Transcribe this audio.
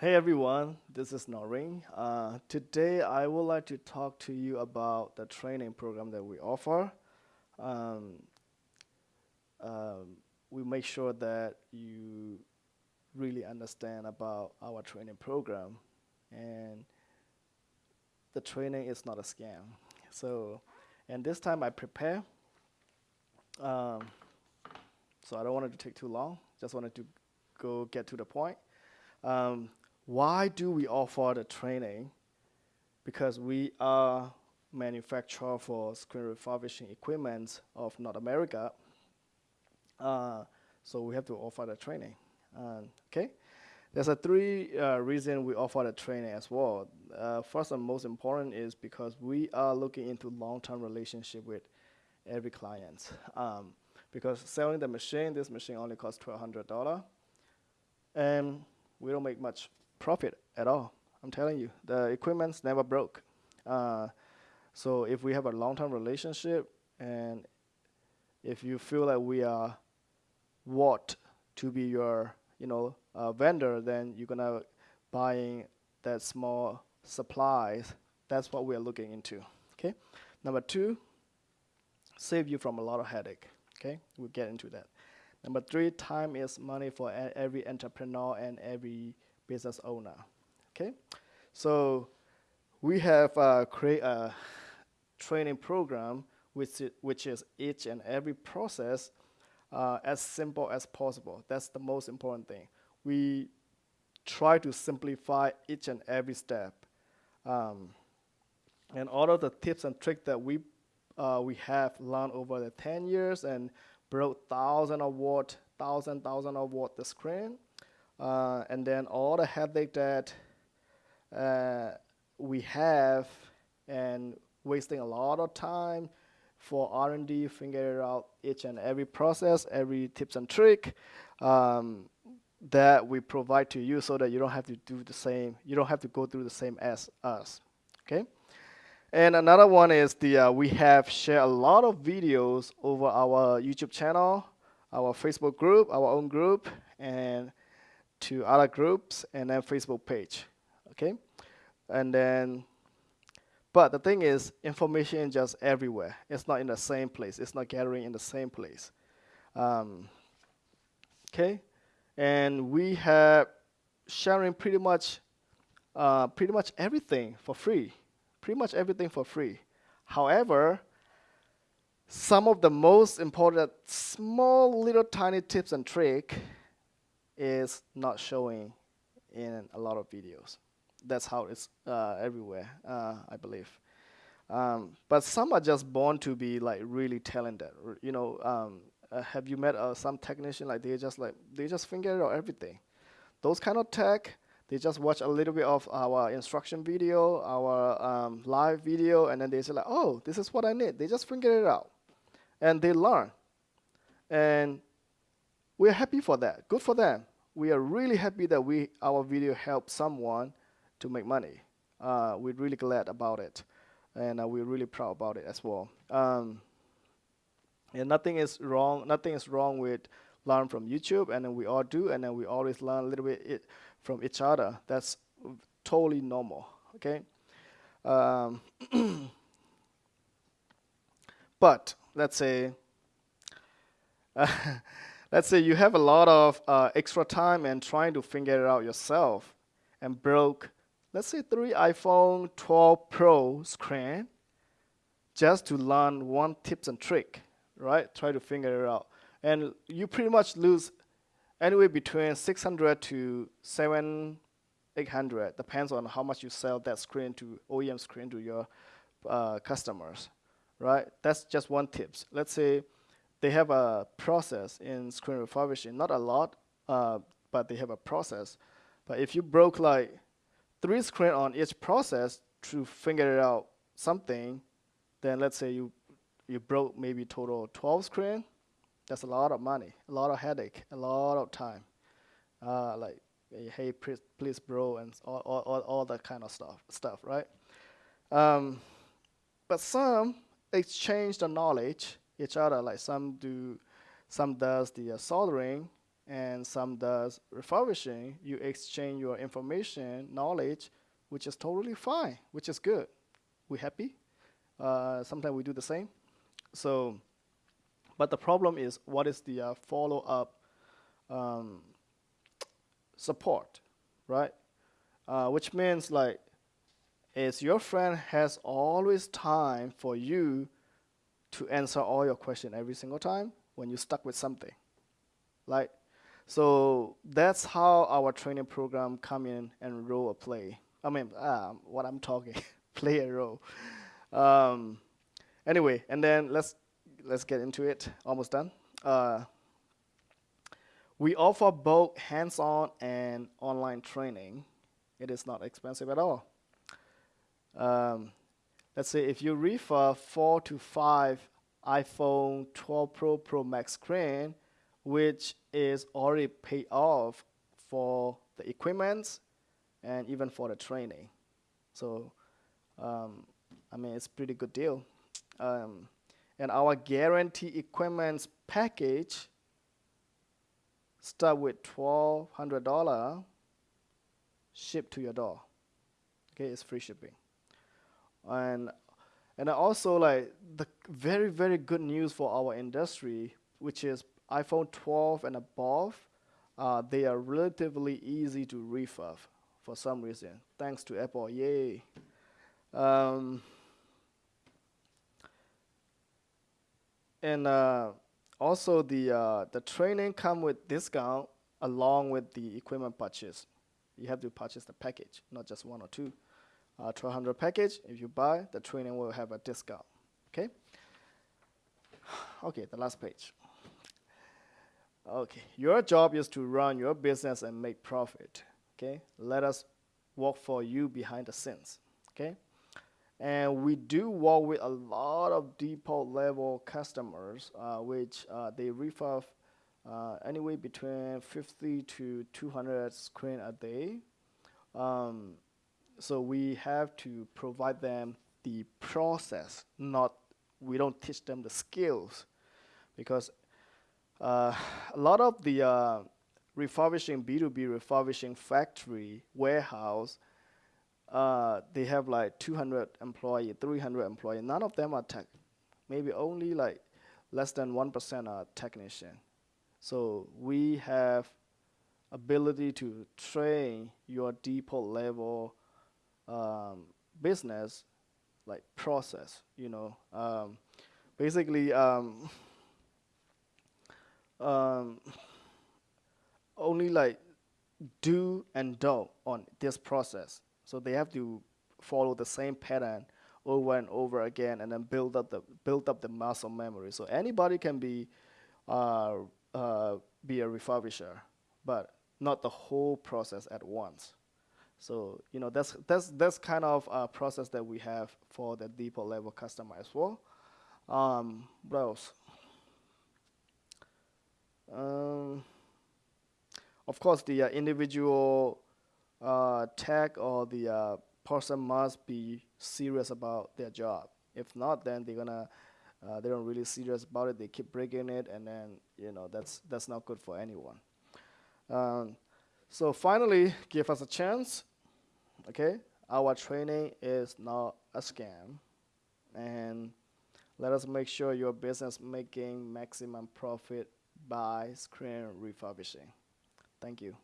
Hey everyone, this is Noreen. Uh, today I would like to talk to you about the training program that we offer. Um, um, we make sure that you really understand about our training program and the training is not a scam. So, and this time I prepare. Um, so I don't want to take too long. Just wanted to go get to the point. Um, why do we offer the training? Because we are manufacturer for screen refurbishing equipment of North America. Uh, so we have to offer the training. Uh, okay, there's a three uh, reason we offer the training as well. Uh, first and most important is because we are looking into long-term relationship with every client. Um, because selling the machine, this machine only costs $1,200, and we don't make much profit at all. I'm telling you, the equipment's never broke. Uh, so if we have a long-term relationship, and if you feel that we are what to be your, you know, uh, vendor, then you're gonna buying that small supplies. That's what we are looking into. Okay. Number two, save you from a lot of headache. Okay, we'll get into that. Number three, time is money for every entrepreneur and every business owner. Okay, so we have uh, create a training program which which is each and every process uh, as simple as possible. That's the most important thing. We try to simplify each and every step. Um, and all of the tips and tricks that we uh, we have learned over the 10 years and broke thousand of watt, thousand, thousand of watt the screen. Uh, and then all the headache that uh, we have and wasting a lot of time for R&D, figuring out each and every process, every tips and trick um, that we provide to you so that you don't have to do the same, you don't have to go through the same as us, okay? And another one is the uh, we have shared a lot of videos over our YouTube channel, our Facebook group, our own group, and to other groups and then Facebook page, okay? And then, but the thing is, information is just everywhere. It's not in the same place. It's not gathering in the same place. Um, okay? And we have sharing pretty much, uh, pretty much everything for free. Pretty much everything for free. However, some of the most important small little tiny tips and trick is not showing in a lot of videos. That's how it's uh, everywhere, uh, I believe. Um, but some are just born to be like really talented. You know, um, uh, have you met uh, some technician like they just like they just figure out everything. Those kind of tech, they just watch a little bit of our instruction video, our um, live video, and then they say like, oh, this is what I need. They just figure it out, and they learn. And we're happy for that. Good for them. We are really happy that we our video helped someone to make money. Uh, we're really glad about it, and uh, we're really proud about it as well. Um, and nothing is wrong. Nothing is wrong with learn from YouTube, and then we all do, and then we always learn a little bit it from each other. That's totally normal. Okay. Um, but let's say let's say you have a lot of uh, extra time and trying to figure it out yourself and broke, let's say three iPhone 12 Pro screen just to learn one tips and trick, right? Try to figure it out. And you pretty much lose anywhere between 600 to 7, 800, depends on how much you sell that screen to OEM screen to your uh, customers, right? That's just one tips. Let's say they have a process in screen refurbishing, not a lot, uh, but they have a process. But if you broke like three screen on each process to figure out something, then let's say you you broke maybe total 12 screen, that's a lot of money, a lot of headache, a lot of time. Uh, like, hey, please, please bro, and all, all, all, that kind of stuff, stuff right? Um, but some exchange the knowledge each other. Like some do, some does the uh, soldering, and some does refurbishing, you exchange your information, knowledge, which is totally fine, which is good. We happy. Uh, sometimes we do the same. So, but the problem is, what is the uh, follow-up um, support, right? Uh, which means like, is your friend has always time for you to answer all your question every single time when you're stuck with something, like so that's how our training program come in and role a play. I mean, uh, what I'm talking, play a role. Um, anyway, and then let's let's get into it. Almost done. Uh, we offer both hands-on and online training. It is not expensive at all. Um, let's say if you refurb four to five iPhone 12 Pro Pro Max screen, which is already paid off for the equipment and even for the training. So, um, I mean, it's pretty good deal. Um, and our guarantee equipment package start with twelve hundred dollar shipped to your door. Okay, it's free shipping. And and also like the very very good news for our industry, which is iPhone 12 and above, uh, they are relatively easy to refurb for some reason, thanks to Apple. Yay! Um, and uh, also the uh, the training come with discount along with the equipment purchase. You have to purchase the package, not just one or two. Uh, 1200 package, if you buy, the training will have a discount. Okay. Okay, the last page. Okay, your job is to run your business and make profit. Okay, let us work for you behind the scenes. Okay, and we do work with a lot of depot level customers, uh, which uh, they refurb uh, anyway between 50 to 200 screen a day. Um, so we have to provide them the process, not we don't teach them the skills, because uh, a lot of the uh, refurbishing B2B refurbishing factory warehouse, uh, they have like 200 employee, 300 employee. None of them are tech. Maybe only like less than 1% are technician. So we have ability to train your depot level um, business like process, you know. Um, basically, um, um, only like do and don't on this process. So they have to follow the same pattern over and over again, and then build up the build up the muscle memory. So anybody can be uh, uh, be a refurbisher, but not the whole process at once. So you know that's that's that's kind of a process that we have for the depot level customer as well. Um, what else? Um, of course, the uh, individual uh, tech or the uh, person must be serious about their job. If not, then they're gonna uh, they don't really serious about it. They keep breaking it, and then you know that's that's not good for anyone. Um, so finally, give us a chance. Okay, our training is not a scam, and let us make sure your business making maximum profit by screen refurbishing. Thank you.